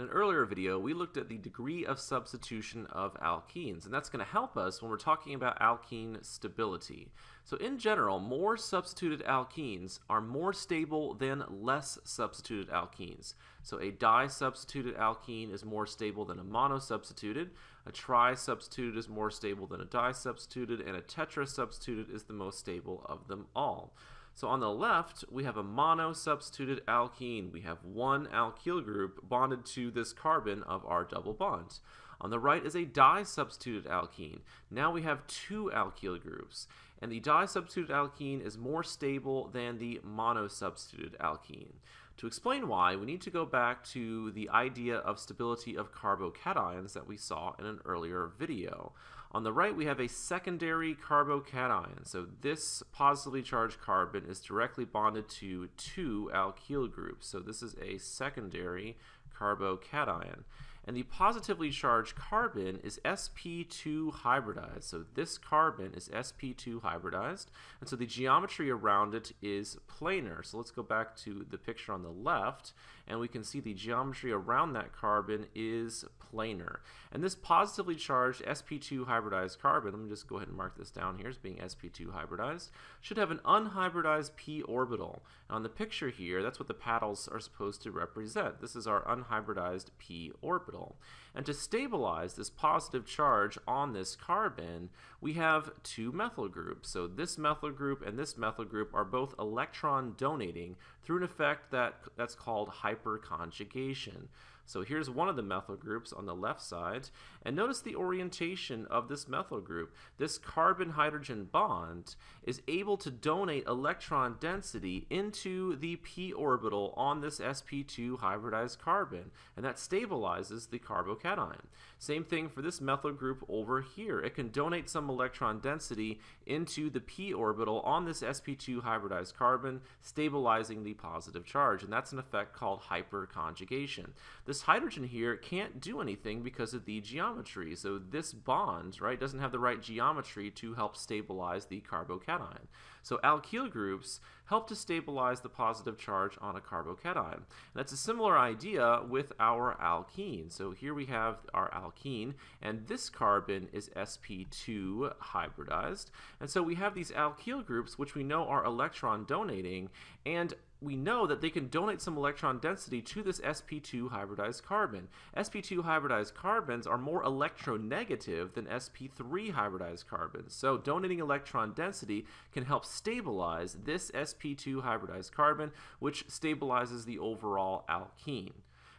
In an earlier video, we looked at the degree of substitution of alkenes, and that's going to help us when we're talking about alkene stability. So in general, more substituted alkenes are more stable than less substituted alkenes. So a di-substituted alkene is more stable than a mono-substituted, a tri-substituted is more stable than a di-substituted, and a tetra-substituted is the most stable of them all. So on the left, we have a mono-substituted alkene. We have one alkyl group bonded to this carbon of our double bond. On the right is a di-substituted alkene. Now we have two alkyl groups. And the di-substituted alkene is more stable than the mono-substituted alkene. To explain why, we need to go back to the idea of stability of carbocations that we saw in an earlier video. On the right, we have a secondary carbocation. So this positively charged carbon is directly bonded to two alkyl groups. So this is a secondary carbocation. And the positively charged carbon is sp2 hybridized. So this carbon is sp2 hybridized. And so the geometry around it is planar. So let's go back to the picture on the left. And we can see the geometry around that carbon is planar. And this positively charged sp2 hybridized carbon, let me just go ahead and mark this down here as being sp2 hybridized, should have an unhybridized p orbital. And on the picture here, that's what the paddles are supposed to represent. This is our unhybridized p orbital at all. And to stabilize this positive charge on this carbon, we have two methyl groups. So this methyl group and this methyl group are both electron donating through an effect that, that's called hyperconjugation. So here's one of the methyl groups on the left side, and notice the orientation of this methyl group. This carbon-hydrogen bond is able to donate electron density into the p orbital on this sp2 hybridized carbon, and that stabilizes the carbocation. Same thing for this methyl group over here. It can donate some electron density into the p orbital on this sp2 hybridized carbon, stabilizing the positive charge, and that's an effect called hyperconjugation. This this hydrogen here can't do anything because of the geometry. So this bond, right, doesn't have the right geometry to help stabilize the carbocation. So alkyl groups help to stabilize the positive charge on a carbocation. And that's a similar idea with our alkene. So here we have our alkene, and this carbon is sp2 hybridized. And so we have these alkyl groups, which we know are electron donating, and we know that they can donate some electron density to this sp2 hybridized carbon. sp2 hybridized carbons are more electronegative than sp3 hybridized carbons. So donating electron density can help stabilize this sp2 hybridized carbon, which stabilizes the overall alkene.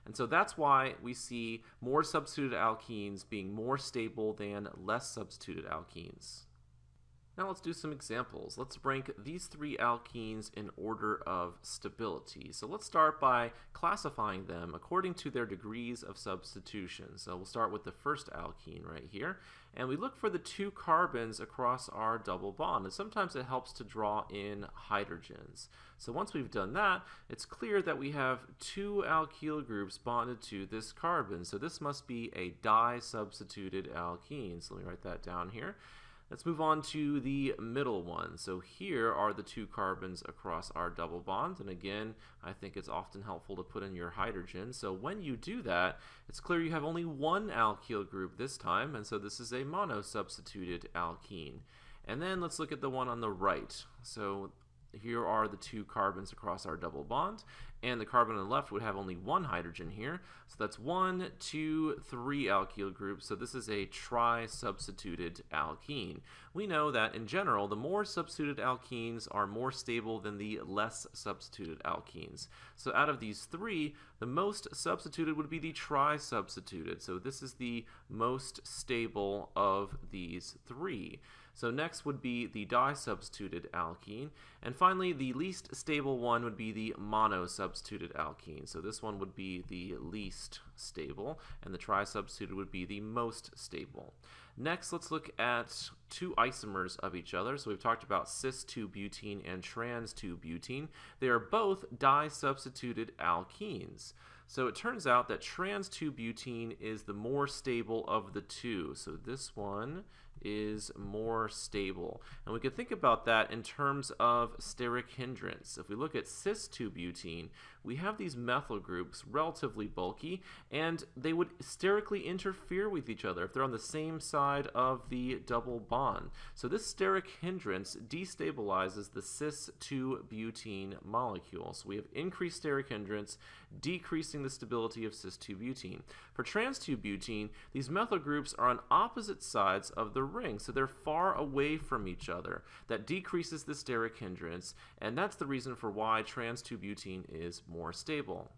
And so that's why we see more substituted alkenes being more stable than less substituted alkenes. Now let's do some examples. Let's rank these three alkenes in order of stability. So let's start by classifying them according to their degrees of substitution. So we'll start with the first alkene right here. And we look for the two carbons across our double bond. And sometimes it helps to draw in hydrogens. So once we've done that, it's clear that we have two alkyl groups bonded to this carbon. So this must be a di-substituted alkene. So let me write that down here. Let's move on to the middle one. So here are the two carbons across our double bond. And again, I think it's often helpful to put in your hydrogen. So when you do that, it's clear you have only one alkyl group this time. And so this is a mono-substituted alkene. And then let's look at the one on the right. So here are the two carbons across our double bond, and the carbon on the left would have only one hydrogen here. So that's one, two, three alkyl groups. So this is a tri-substituted alkene. We know that in general, the more substituted alkenes are more stable than the less substituted alkenes. So out of these three, the most substituted would be the tri-substituted. So this is the most stable of these three. So next would be the di-substituted alkene. And finally, the least stable one would be the mono-substituted alkene. So this one would be the least stable, and the tri-substituted would be the most stable. Next, let's look at two isomers of each other. So we've talked about cis-2-butene and trans-2-butene. They are both di-substituted alkenes. So it turns out that trans-2-butene is the more stable of the two. So this one is more stable. And we can think about that in terms of steric hindrance. If we look at cis-2-butene, we have these methyl groups relatively bulky, and they would sterically interfere with each other if they're on the same side of the double bond. So this steric hindrance destabilizes the cis-2-butene molecule. So we have increased steric hindrance, decreasing the stability of cis-2-butene. For trans-2-butene, these methyl groups are on opposite sides of the ring, so they're far away from each other. That decreases the steric hindrance, and that's the reason for why trans-2-butene is more stable.